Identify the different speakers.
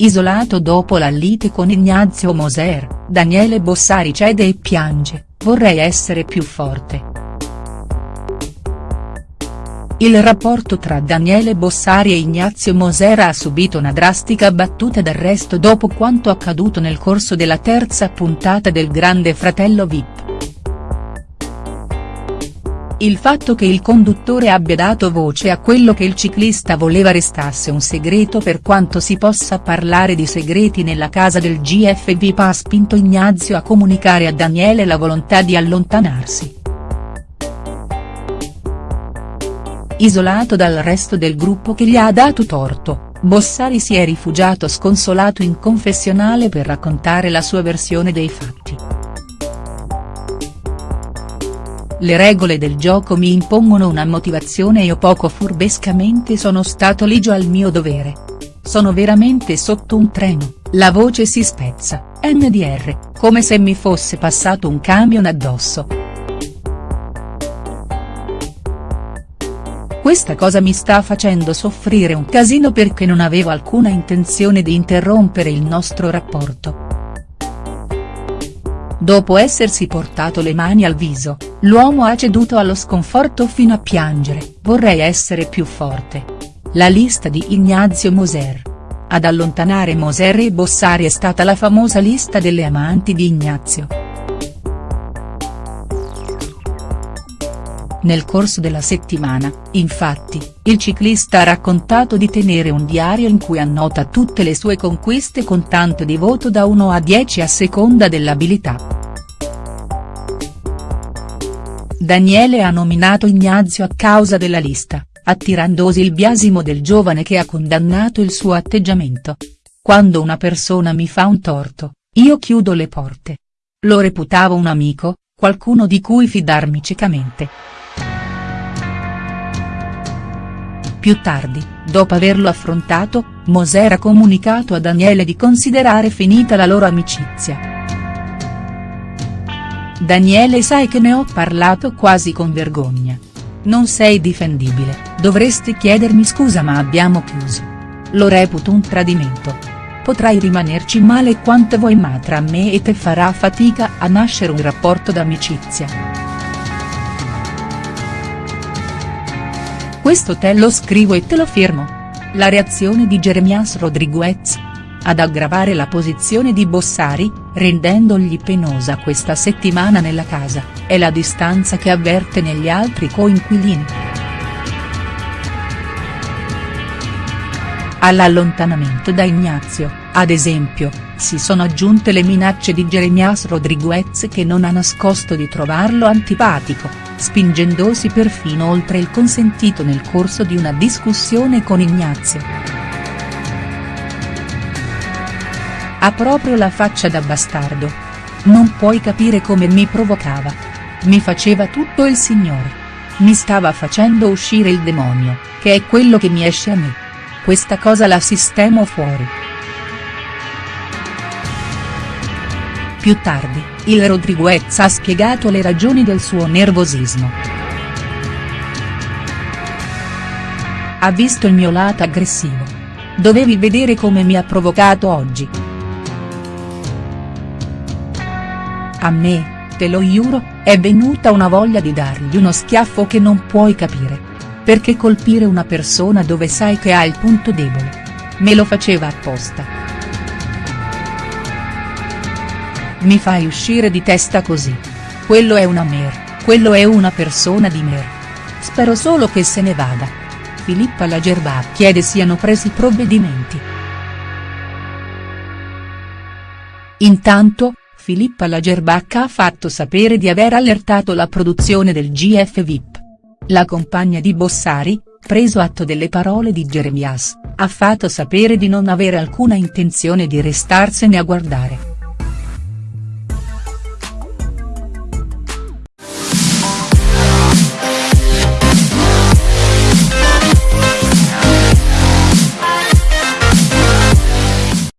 Speaker 1: Isolato dopo la lite con Ignazio Moser, Daniele Bossari cede e piange, vorrei essere più forte. Il rapporto tra Daniele Bossari e Ignazio Moser ha subito una drastica battuta d'arresto dopo quanto accaduto nel corso della terza puntata del Grande Fratello Vip. Il fatto che il conduttore abbia dato voce a quello che il ciclista voleva restasse un segreto per quanto si possa parlare di segreti nella casa del GFV ha spinto Ignazio a comunicare a Daniele la volontà di allontanarsi. Isolato dal resto del gruppo che gli ha dato torto, Bossari si è rifugiato sconsolato in confessionale per raccontare la sua versione dei fatti. Le regole del gioco mi impongono una motivazione e io poco furbescamente sono stato ligio al mio dovere. Sono veramente sotto un treno, la voce si spezza, NDR, come se mi fosse passato un camion addosso. Questa cosa mi sta facendo soffrire un casino perché non avevo alcuna intenzione di interrompere il nostro rapporto. Dopo essersi portato le mani al viso, l'uomo ha ceduto allo sconforto fino a piangere, vorrei essere più forte. La lista di Ignazio Moser. Ad allontanare Moser e Bossari è stata la famosa lista delle amanti di Ignazio. Nel corso della settimana, infatti, il ciclista ha raccontato di tenere un diario in cui annota tutte le sue conquiste con tanto di voto da 1 a 10 a seconda dell'abilità. Daniele ha nominato Ignazio a causa della lista, attirandosi il biasimo del giovane che ha condannato il suo atteggiamento. Quando una persona mi fa un torto, io chiudo le porte. Lo reputavo un amico, qualcuno di cui fidarmi ciecamente. Più tardi, dopo averlo affrontato, Moser ha comunicato a Daniele di considerare finita la loro amicizia. Daniele sai che ne ho parlato quasi con vergogna. Non sei difendibile, dovresti chiedermi scusa ma abbiamo chiuso. Lo reputo un tradimento. Potrai rimanerci male quanto vuoi ma tra me e te farà fatica a nascere un rapporto d'amicizia. Questo te lo scrivo e te lo firmo. La reazione di Jeremias Rodriguez, ad aggravare la posizione di Bossari, rendendogli penosa questa settimana nella casa, è la distanza che avverte negli altri coinquilini. All'allontanamento da Ignazio, ad esempio, si sono aggiunte le minacce di Jeremias Rodriguez che non ha nascosto di trovarlo antipatico, spingendosi perfino oltre il consentito nel corso di una discussione con Ignazio. Ha proprio la faccia da bastardo. Non puoi capire come mi provocava. Mi faceva tutto il signore. Mi stava facendo uscire il demonio, che è quello che mi esce a me. Questa cosa la sistemo fuori. Più tardi, il Rodriguez ha spiegato le ragioni del suo nervosismo. Ha visto il mio lato aggressivo. Dovevi vedere come mi ha provocato oggi. A me, te lo giuro, è venuta una voglia di dargli uno schiaffo che non puoi capire. Perché colpire una persona dove sai che ha il punto debole. Me lo faceva apposta. Mi fai uscire di testa così. Quello è una mer, quello è una persona di mer. Spero solo che se ne vada. Filippa Lagerba chiede siano presi provvedimenti. Intanto, Filippa Lagerbacca ha fatto sapere di aver allertato la produzione del GF VIP. La compagna di Bossari, preso atto delle parole di Jeremias, ha fatto sapere di non avere alcuna intenzione di restarsene a guardare.